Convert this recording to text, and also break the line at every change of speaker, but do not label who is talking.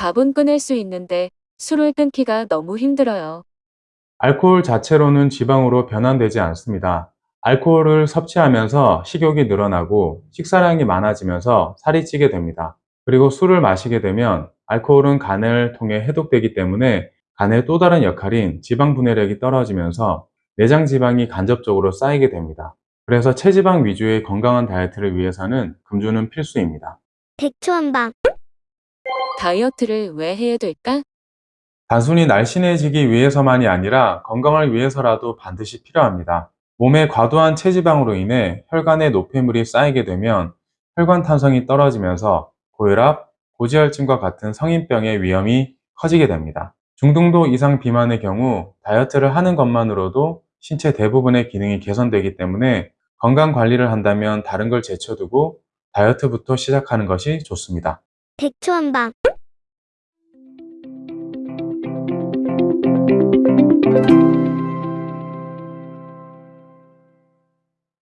밥은 끊을 수 있는데 술을 끊기가 너무 힘들어요.
알코올 자체로는 지방으로 변환되지 않습니다. 알코올을 섭취하면서 식욕이 늘어나고 식사량이 많아지면서 살이 찌게 됩니다. 그리고 술을 마시게 되면 알코올은 간을 통해 해독되기 때문에 간의 또 다른 역할인 지방 분해력이 떨어지면서 내장 지방이 간접적으로 쌓이게 됩니다. 그래서 체지방 위주의 건강한 다이어트를 위해서는 금주는 필수입니다.
백초 한방
다이어트를 왜 해야 될까?
단순히 날씬해지기 위해서만이 아니라 건강을 위해서라도 반드시 필요합니다. 몸에 과도한 체지방으로 인해 혈관에 노폐물이 쌓이게 되면 혈관 탄성이 떨어지면서 고혈압, 고지혈증과 같은 성인병의 위험이 커지게 됩니다. 중등도 이상 비만의 경우 다이어트를 하는 것만으로도 신체 대부분의 기능이 개선되기 때문에 건강 관리를 한다면 다른 걸 제쳐두고 다이어트부터 시작하는 것이 좋습니다.
백초한방